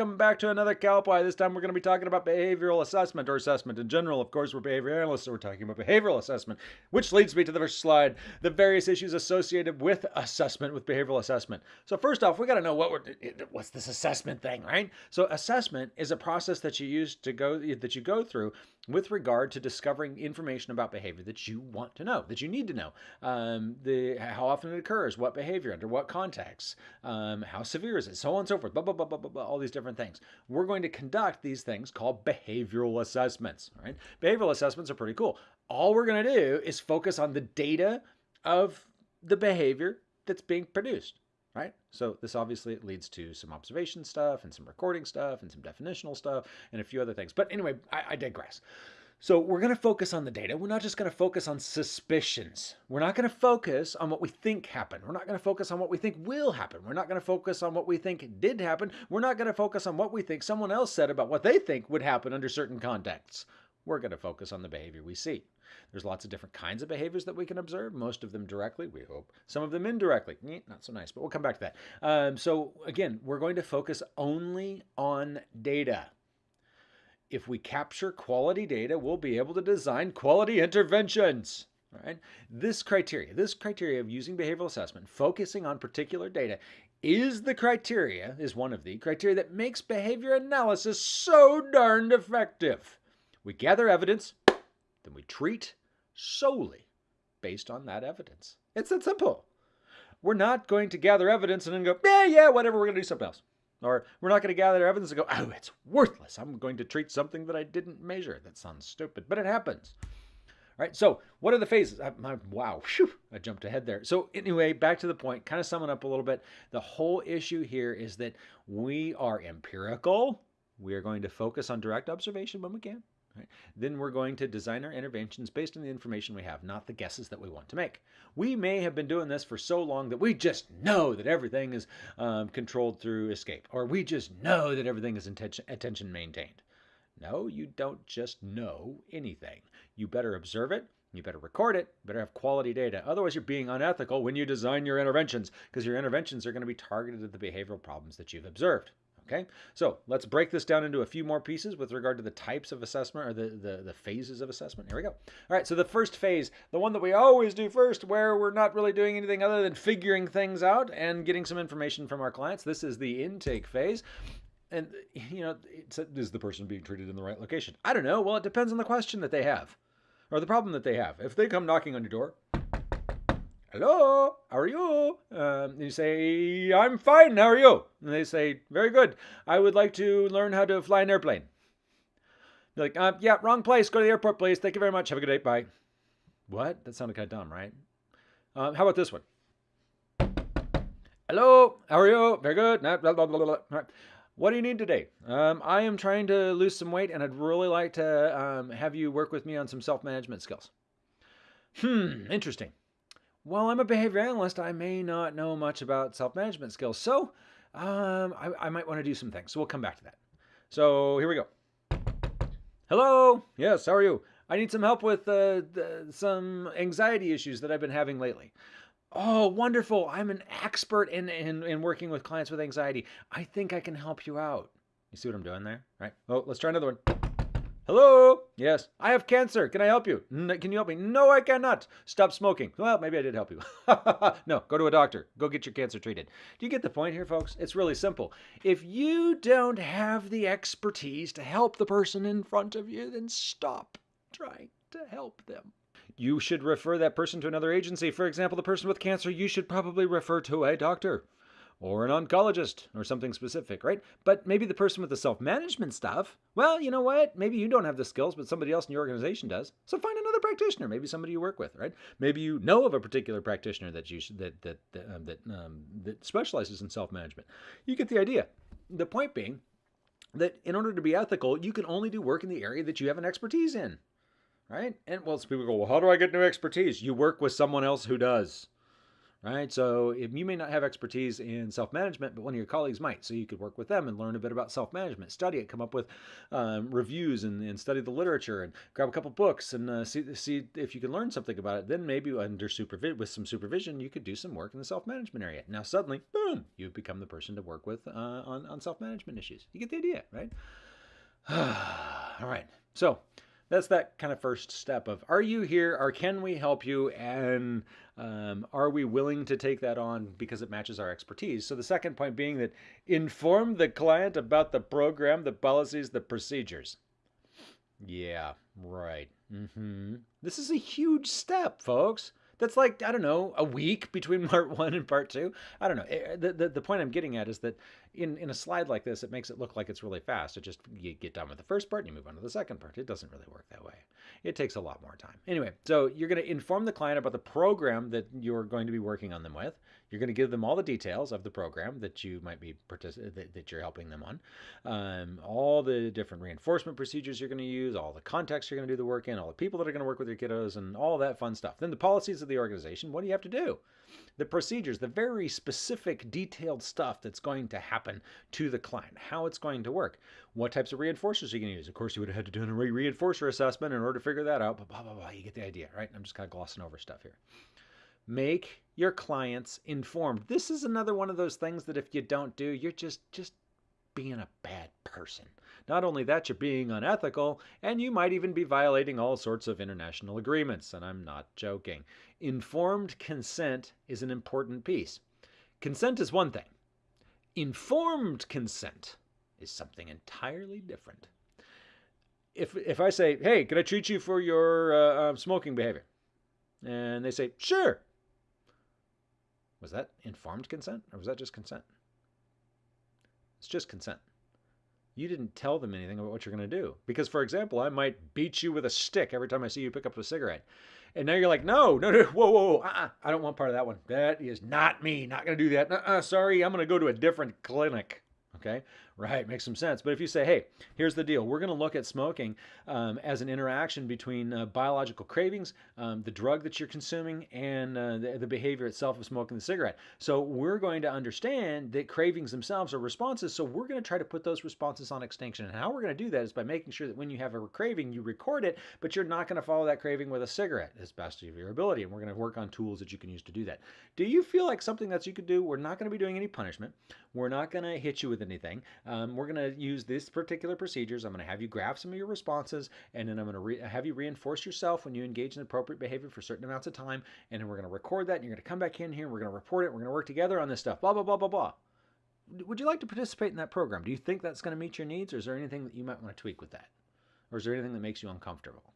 welcome back to another Calpy. This time we're going to be talking about behavioral assessment or assessment in general. Of course, we're behavior analysts, so we're talking about behavioral assessment, which leads me to the first slide, the various issues associated with assessment, with behavioral assessment. So first off, we got to know what we're, what's this assessment thing, right? So assessment is a process that you use to go, that you go through with regard to discovering information about behavior that you want to know, that you need to know. Um, the, how often it occurs, what behavior, under what context, um, how severe is it, so on and so forth, blah, blah, blah, blah, blah, blah, all these different things. We're going to conduct these things called behavioral assessments. Right? Behavioral assessments are pretty cool. All we're going to do is focus on the data of the behavior that's being produced right? So this obviously leads to some observation stuff and some recording stuff and some definitional stuff and a few other things. But anyway, I, I digress. So we're going to focus on the data. We're not just going to focus on suspicions. We're not going to focus on what we think happened. We're not going to focus on what we think will happen. We're not going to focus on what we think did happen. We're not going to focus on what we think someone else said about what they think would happen under certain contexts. We're going to focus on the behavior we see. There's lots of different kinds of behaviors that we can observe, most of them directly, we hope, some of them indirectly. Not so nice, but we'll come back to that. Um, so again, we're going to focus only on data. If we capture quality data, we'll be able to design quality interventions. Right? This criteria, this criteria of using behavioral assessment, focusing on particular data, is the criteria, is one of the criteria that makes behavior analysis so darned effective. We gather evidence, then we treat solely based on that evidence. It's that simple. We're not going to gather evidence and then go, yeah, yeah, whatever, we're going to do something else. Or we're not going to gather evidence and go, oh, it's worthless. I'm going to treat something that I didn't measure. That sounds stupid, but it happens. All right, so what are the phases? I, my, wow, whew, I jumped ahead there. So anyway, back to the point, kind of summing up a little bit. The whole issue here is that we are empirical. We are going to focus on direct observation when we can. Right? Then we're going to design our interventions based on the information we have, not the guesses that we want to make. We may have been doing this for so long that we just know that everything is um, controlled through escape, or we just know that everything is attention, attention maintained. No, you don't just know anything. You better observe it, you better record it, you better have quality data. Otherwise, you're being unethical when you design your interventions because your interventions are going to be targeted at the behavioral problems that you've observed. Okay, so let's break this down into a few more pieces with regard to the types of assessment or the, the, the, phases of assessment. Here we go. All right, so the first phase, the one that we always do first, where we're not really doing anything other than figuring things out and getting some information from our clients. This is the intake phase. And, you know, is the person being treated in the right location? I don't know. Well, it depends on the question that they have or the problem that they have. If they come knocking on your door, hello, how are you? Um, you say, I'm fine, how are you? And they say, very good. I would like to learn how to fly an airplane. They're like, uh, yeah, wrong place. Go to the airport, please. Thank you very much. Have a good day. Bye. What? That sounded kind of dumb, right? Um, how about this one? Hello, how are you? Very good. Blah, blah, blah, right. What do you need today? Um, I am trying to lose some weight and I'd really like to um, have you work with me on some self-management skills. Hmm, interesting. Well, I'm a behavior analyst. I may not know much about self-management skills. So um, I, I might want to do some things. So we'll come back to that. So here we go. Hello. Yes, how are you? I need some help with uh, the, some anxiety issues that I've been having lately. Oh, wonderful. I'm an expert in, in, in working with clients with anxiety. I think I can help you out. You see what I'm doing there? Right? Oh, let's try another one. Hello? Yes. I have cancer. Can I help you? can you help me? No, I cannot. Stop smoking. Well, maybe I did help you. no, go to a doctor. Go get your cancer treated. Do you get the point here, folks? It's really simple. If you don't have the expertise to help the person in front of you, then stop trying to help them. You should refer that person to another agency. For example, the person with cancer, you should probably refer to a doctor or an oncologist or something specific, right? But maybe the person with the self-management stuff, well, you know what? Maybe you don't have the skills, but somebody else in your organization does. So find another practitioner, maybe somebody you work with, right? Maybe you know of a particular practitioner that you that that that, um, that, um, that specializes in self-management. You get the idea. The point being that in order to be ethical, you can only do work in the area that you have an expertise in, right? And well, people go, well, how do I get new expertise? You work with someone else who does right? So if you may not have expertise in self-management, but one of your colleagues might. So you could work with them and learn a bit about self-management, study it, come up with um, reviews and, and, study the literature and grab a couple books and uh, see, see if you can learn something about it. Then maybe under with some supervision, you could do some work in the self-management area. Now suddenly, boom, you've become the person to work with uh, on, on self-management issues. You get the idea, right? All right. So that's that kind of first step of are you here or can we help you and um, are we willing to take that on because it matches our expertise so the second point being that inform the client about the program the policies the procedures yeah right mm-hmm. this is a huge step folks that's like I don't know a week between part one and part two. I don't know. Eh, the, the, the point I'm getting at is that in in a slide like this, it makes it look like it's really fast. It just you get done with the first part and you move on to the second part. It doesn't really work that way. It takes a lot more time. Anyway, so you're going to inform the client about the program that you're going to be working on them with. You're going to give them all the details of the program that you might be that, that you're helping them on, um, all the different reinforcement procedures you're going to use, all the context you're going to do the work in, all the people that are going to work with your kiddos, and all that fun stuff. Then the policies of the organization. What do you have to do? The procedures, the very specific, detailed stuff that's going to happen to the client, how it's going to work, what types of reinforcers you're going to use. Of course, you would have had to do a reinforcer assessment in order to figure that out, but blah, blah, blah. You get the idea, right? I'm just kind of glossing over stuff here. Make your clients informed. This is another one of those things that if you don't do, you're just just being a bad person. Not only that, you're being unethical, and you might even be violating all sorts of international agreements, and I'm not joking. Informed consent is an important piece. Consent is one thing. Informed consent is something entirely different. If, if I say, hey, can I treat you for your uh, uh, smoking behavior? And they say, sure. Was that informed consent or was that just consent? It's just consent. You didn't tell them anything about what you're going to do. Because, for example, I might beat you with a stick every time I see you pick up a cigarette. And now you're like, no, no, no, whoa, whoa, whoa, uh-uh, I don't want part of that one. That is not me. Not going to do that. Uh-uh, sorry, I'm going to go to a different clinic. Okay, right, makes some sense. But if you say, hey, here's the deal, we're going to look at smoking um, as an interaction between uh, biological cravings, um, the drug that you're consuming, and uh, the, the, behavior itself of smoking the cigarette. So we're going to understand that cravings themselves are responses. So we're going to try to put those responses on extinction. And how we're going to do that is by making sure that when you have a craving, you record it, but you're not going to follow that craving with a cigarette as best of your ability. And we're going to work on tools that you can use to do that. Do you feel like something that you could do? We're not going to be doing any punishment. We're not going to hit you with anything. Um, we're going to use these particular procedures. I'm going to have you graph some of your responses, and then I'm going to have you reinforce yourself when you engage in appropriate behavior for certain amounts of time. And then we're going to record that, and you're going to come back in here, we're going to report it. We're going to work together on this stuff, blah, blah, blah, blah, blah. Would you like to participate in that program? Do you think that's going to meet your needs, or is there anything that you might want to tweak with that? Or is there anything that makes you uncomfortable?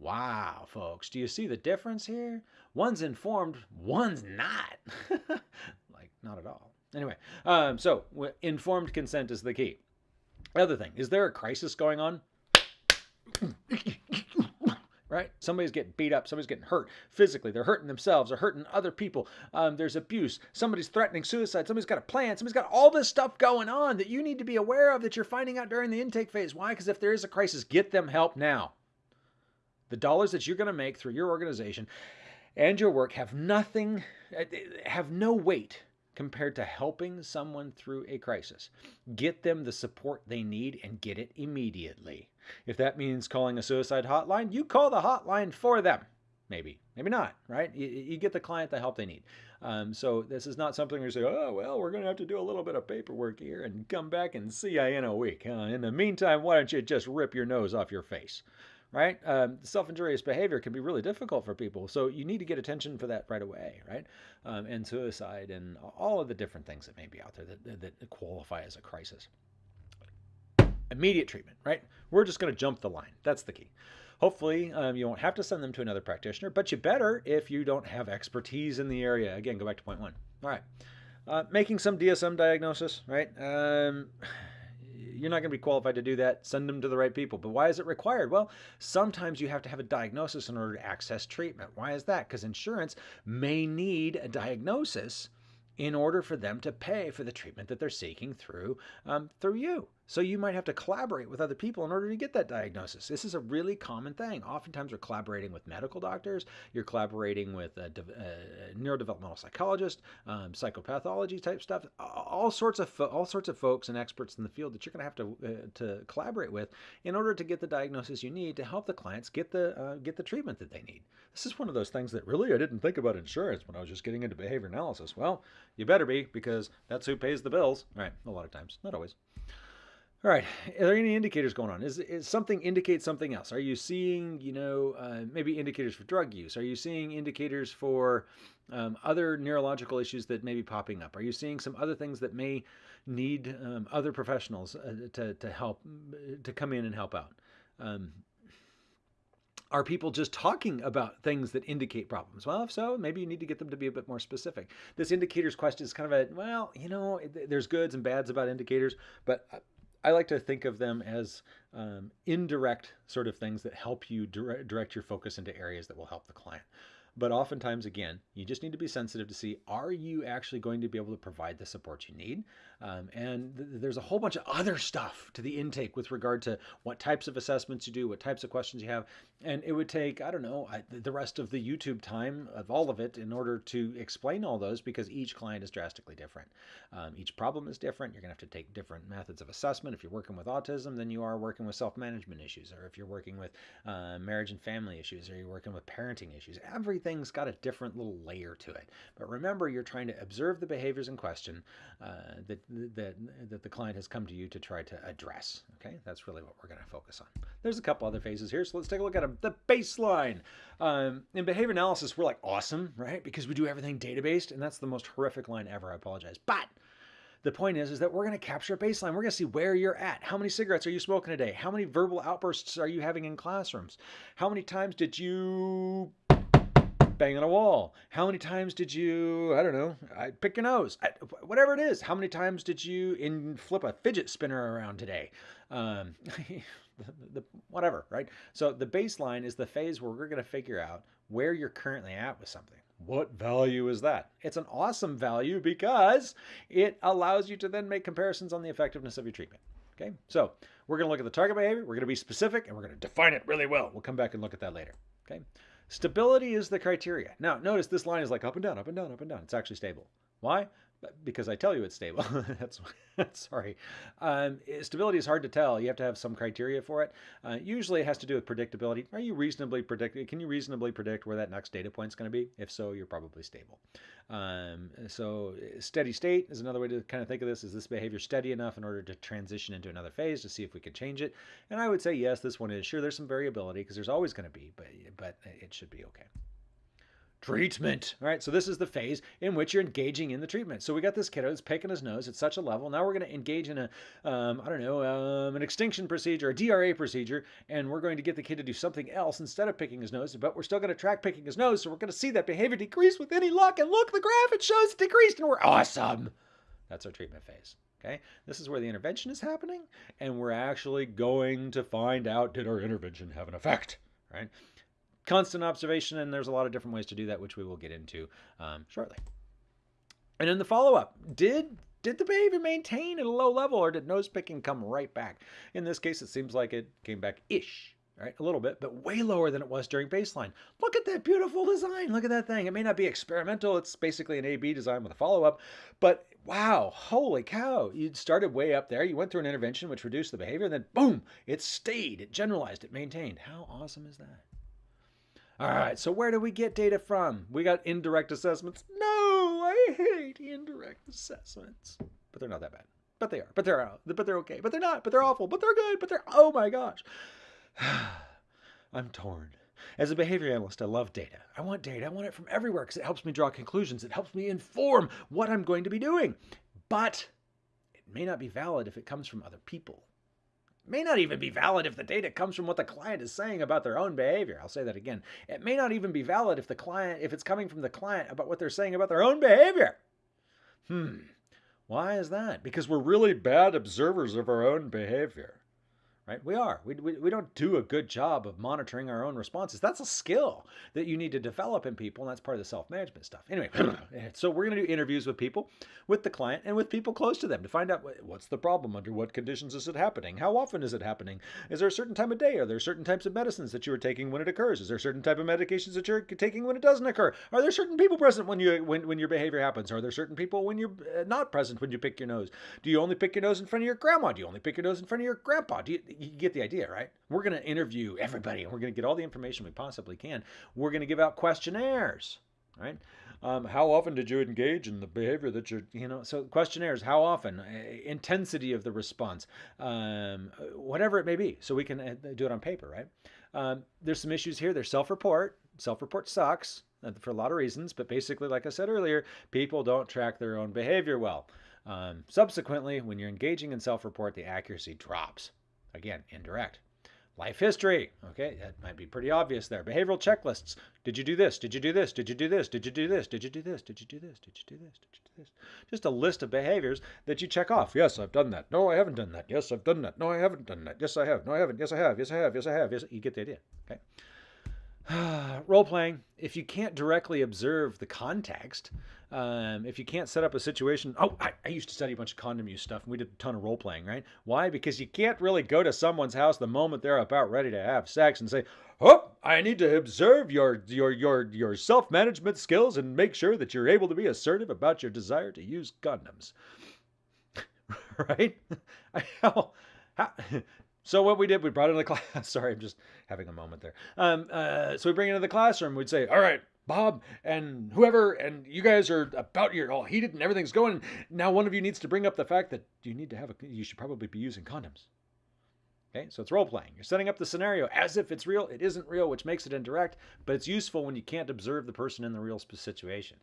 Wow, folks, do you see the difference here? One's informed, one's not. like, not at all. Anyway, um, so informed consent is the key. Other thing, is there a crisis going on? right? Somebody's getting beat up. Somebody's getting hurt physically. They're hurting themselves. They're hurting other people. Um, there's abuse. Somebody's threatening suicide. Somebody's got a plan. Somebody's got all this stuff going on that you need to be aware of that you're finding out during the intake phase. Why? Because if there is a crisis, get them help now. The dollars that you're going to make through your organization and your work have nothing, uh, have no weight compared to helping someone through a crisis. Get them the support they need and get it immediately. If that means calling a suicide hotline, you call the hotline for them. Maybe, maybe not, right? You, you get the client the help they need. Um, so this is not something you say, oh, well, we're going to have to do a little bit of paperwork here and come back and see you in a week. Uh, in the meantime, why don't you just rip your nose off your face? Right? Um, self-injurious behavior can be really difficult for people. So you need to get attention for that right away, right? Um, and suicide and all of the different things that may be out there that, that qualify as a crisis. Immediate treatment, right? We're just going to jump the line. That's the key. Hopefully, um, you won't have to send them to another practitioner, but you better if you don't have expertise in the area. Again, go back to point one. All right. Uh, making some DSM diagnosis, right? You're not going to be qualified to do that. Send them to the right people. But why is it required? Well, sometimes you have to have a diagnosis in order to access treatment. Why is that? Because insurance may need a diagnosis in order for them to pay for the treatment that they're seeking through um, through you. So you might have to collaborate with other people in order to get that diagnosis. This is a really common thing. Oftentimes, we're collaborating with medical doctors. You're collaborating with a, a neurodevelopmental psychologist, um, psychopathology type stuff. All sorts of all sorts of folks and experts in the field that you're going to have to uh, to collaborate with in order to get the diagnosis you need to help the clients get the uh, get the treatment that they need. This is one of those things that really I didn't think about insurance when I was just getting into behavior analysis. Well, you better be because that's who pays the bills. Right? A lot of times, not always. All right. Are there any indicators going on? Is, is something indicate something else? Are you seeing, you know, uh, maybe indicators for drug use? Are you seeing indicators for um, other neurological issues that may be popping up? Are you seeing some other things that may need um, other professionals uh, to, to help, to come in and help out? Um, are people just talking about things that indicate problems? Well, if so, maybe you need to get them to be a bit more specific. This indicators question is kind of a, well, you know, there's goods and bads about indicators, but uh, I like to think of them as um, indirect sort of things that help you direct, direct your focus into areas that will help the client. But oftentimes, again, you just need to be sensitive to see are you actually going to be able to provide the support you need? Um, and th there's a whole bunch of other stuff to the intake with regard to what types of assessments you do, what types of questions you have. And it would take, I don't know, I, the rest of the YouTube time of all of it in order to explain all those because each client is drastically different. Um, each problem is different. You're going to have to take different methods of assessment. If you're working with autism, then you are working with self management issues. Or if you're working with uh, marriage and family issues, or you're working with parenting issues, everything's got a different little layer to it. But remember, you're trying to observe the behaviors in question uh, that that that the client has come to you to try to address. Okay, that's really what we're going to focus on. There's a couple other phases here, so let's take a look at them. The baseline. Um, in behavior analysis, we're like awesome, right? Because we do everything data-based, and that's the most horrific line ever. I apologize, but the point is, is that we're going to capture a baseline. We're going to see where you're at. How many cigarettes are you smoking a day? How many verbal outbursts are you having in classrooms? How many times did you bang on a wall? How many times did you, I don't know, I pick your nose? I, whatever it is. How many times did you in flip a fidget spinner around today? Um, the, the, whatever, right? So the baseline is the phase where we're going to figure out where you're currently at with something. What value is that? It's an awesome value because it allows you to then make comparisons on the effectiveness of your treatment. Okay, so we're going to look at the target behavior, we're going to be specific, and we're going to define it really well. We'll come back and look at that later. Okay. Stability is the criteria. Now, notice this line is like up and down, up and down, up and down. It's actually stable. Why? Because I tell you it's stable. That's sorry. Um, stability is hard to tell. You have to have some criteria for it. Uh, usually, it has to do with predictability. Are you reasonably predict? Can you reasonably predict where that next data point is going to be? If so, you're probably stable. Um, so steady state is another way to kind of think of this. Is this behavior steady enough in order to transition into another phase to see if we could change it? And I would say yes, this one is. Sure, there's some variability because there's always going to be, but but it should be okay treatment. All right, so this is the phase in which you're engaging in the treatment. So we got this kiddo that's picking his nose at such a level. Now we're going to engage in a, um, I don't know, um, an extinction procedure, a DRA procedure, and we're going to get the kid to do something else instead of picking his nose. But we're still going to track picking his nose, so we're going to see that behavior decrease with any luck. And look, the graph it shows it decreased, and we're awesome. That's our treatment phase. Okay, this is where the intervention is happening, and we're actually going to find out did our intervention have an effect, right? Constant observation, and there's a lot of different ways to do that, which we will get into um, shortly. And then the follow-up, did did the behavior maintain at a low level, or did nose picking come right back? In this case, it seems like it came back ish, right? A little bit, but way lower than it was during baseline. Look at that beautiful design. Look at that thing. It may not be experimental. It's basically an A-B design with a follow-up, but wow, holy cow. You started way up there. You went through an intervention which reduced the behavior, and then boom, it stayed, it generalized, it maintained. How awesome is that? All right, so where do we get data from? We got indirect assessments. No, I hate indirect assessments. But they're not that bad. But they are. But they're but they're okay. But they're not. But they're awful. But they're good. But they're oh my gosh. I'm torn. As a behavior analyst, I love data. I want data. I want it from everywhere because it helps me draw conclusions. It helps me inform what I'm going to be doing. But it may not be valid if it comes from other people may not even be valid if the data comes from what the client is saying about their own behavior. I'll say that again. It may not even be valid if the client if it's coming from the client about what they're saying about their own behavior. Hmm. Why is that? Because we're really bad observers of our own behavior. Right? We are. We, we, we don't do a good job of monitoring our own responses. That's a skill that you need to develop in people, and that's part of the self management stuff. Anyway, so we're going to do interviews with people, with the client, and with people close to them to find out what's the problem, under what conditions is it happening, how often is it happening, is there a certain time of day, are there certain types of medicines that you are taking when it occurs, is there certain type of medications that you're taking when it doesn't occur, are there certain people present when you when, when your behavior happens, are there certain people when you're uh, not present when you pick your nose, do you only pick your nose in front of your grandma, do you only pick your nose in front of your grandpa, do you, you get the idea, right? We're going to interview everybody and we're going to get all the information we possibly can. We're going to give out questionnaires, right? Um, how often did you engage in the behavior that you're, you know, so questionnaires, how often, uh, intensity of the response, um, whatever it may be. So we can uh, do it on paper, right? Um, there's some issues here. There's self report. Self report sucks uh, for a lot of reasons, but basically, like I said earlier, people don't track their own behavior well. Um, subsequently, when you're engaging in self report, the accuracy drops. Again, indirect. Life history. Okay, that might be pretty obvious there. Behavioral checklists. Did you do this? Did you do this? Did you do this? Did you do this? Did you do this? Did you do this? Did you do this? Did you do this? Just a list of behaviors that you check off. Yes, I've done that. No, I haven't done that. Yes, I've done that. No, I haven't done that. Yes, I have. No, I haven't. Yes, I have. Yes, I have. Yes, I have. Yes, you get the idea. Okay. Role playing, if you can't directly observe the context, um, if you can't set up a situation, oh, I, I, used to study a bunch of condom use stuff and we did a ton of role playing, right? Why? Because you can't really go to someone's house the moment they're about ready to have sex and say, oh, I need to observe your, your, your, your self management skills and make sure that you're able to be assertive about your desire to use condoms. right? how, how, so what we did, we brought it into the class. Sorry, I'm just having a moment there. Um, uh, so we bring it into the classroom. We'd say, all right, Bob and whoever, and you guys are about your all heated and everything's going. Now one of you needs to bring up the fact that you need to have a, you should probably be using condoms. Okay, so it's role playing. You're setting up the scenario as if it's real. It isn't real, which makes it indirect, but it's useful when you can't observe the person in the real situation,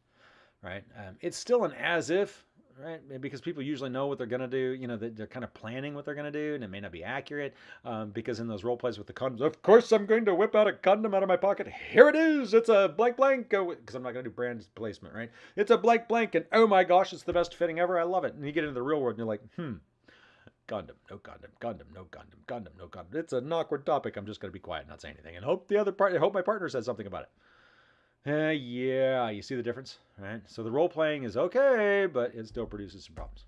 right? Um, it's still an as if right? Because people usually know what they're going to do. You know, they're kind of planning what they're going to do, and it may not be accurate. Um, because in those role plays with the condoms, of course, I'm going to whip out a condom out of my pocket. Here it is. It's a blank blank. Because I'm not going to do brand placement, right? It's a blank blank, and oh my gosh, it's the best fitting ever. I love it. And you get into the real world, and you're like, hmm. Condom, no condom, condom, no condom, condom, no condom. It's an awkward topic. I'm just going to be quiet, not say anything, and hope the other part. Hope my partner says something about it. Uh, yeah, you see the difference, right? So the role playing is okay, but it still produces some problems.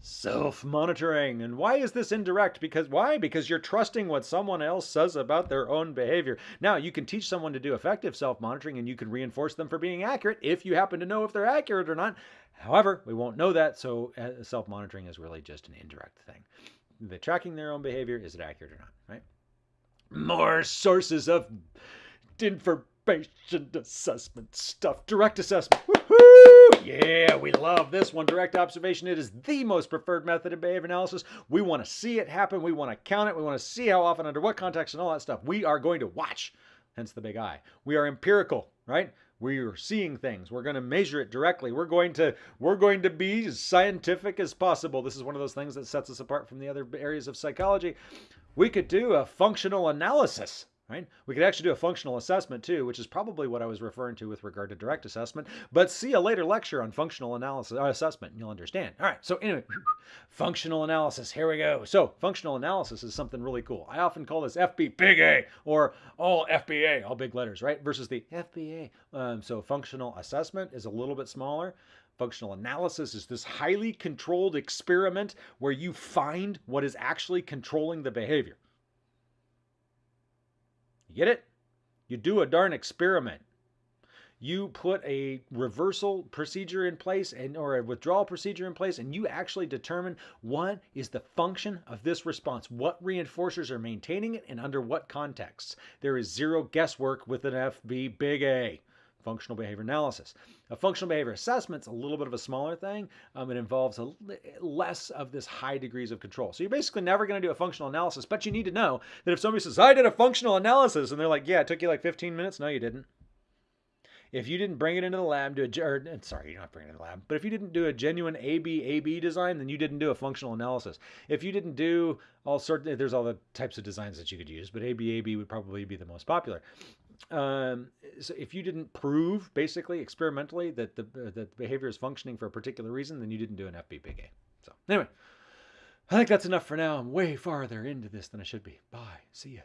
Self monitoring. And why is this indirect? Because why? Because you're trusting what someone else says about their own behavior. Now, you can teach someone to do effective self monitoring and you can reinforce them for being accurate if you happen to know if they're accurate or not. However, we won't know that, so uh, self monitoring is really just an indirect thing. The tracking their own behavior, is it accurate or not, right? More sources of information patient assessment stuff. Direct assessment. Woohoo! Yeah, we love this one. Direct observation. It is the most preferred method of behavior analysis. We want to see it happen. We want to count it. We want to see how often, under what context, and all that stuff. We are going to watch. Hence the big eye. We are empirical, right? We are seeing things. We're going to measure it directly. We're going to we're going to be as scientific as possible. This is one of those things that sets us apart from the other areas of psychology. We could do a functional analysis right? We could actually do a functional assessment too, which is probably what I was referring to with regard to direct assessment, but see a later lecture on functional analysis uh, assessment and you'll understand. All right, so anyway, functional analysis, here we go. So functional analysis is something really cool. I often call this FB big A or all FBA, all big letters, right? Versus the FBA. Um, so functional assessment is a little bit smaller. Functional analysis is this highly controlled experiment where you find what is actually controlling the behavior. You get it? You do a darn experiment. You put a reversal procedure in place and or a withdrawal procedure in place and you actually determine what is the function of this response, what reinforcers are maintaining it and under what contexts. There is zero guesswork with an FB big A functional behavior analysis. A functional behavior assessment is a little bit of a smaller thing. Um, it involves a, less of this high degrees of control. So you're basically never going to do a functional analysis, but you need to know that if somebody says, I did a functional analysis, and they're like, yeah, it took you like 15 minutes. No, you didn't. If you didn't bring it into the lab, do a, or, sorry, you're not bringing it in the lab, but if you didn't do a genuine AB AB design, then you didn't do a functional analysis. If you didn't do all sorts, there's all the types of designs that you could use, but AB AB would probably be the most popular um, so if you didn't prove basically experimentally that the that the behavior is functioning for a particular reason, then you didn't do an FBP FBPK. So anyway, I think that's enough for now. I'm way farther into this than I should be. Bye. See ya.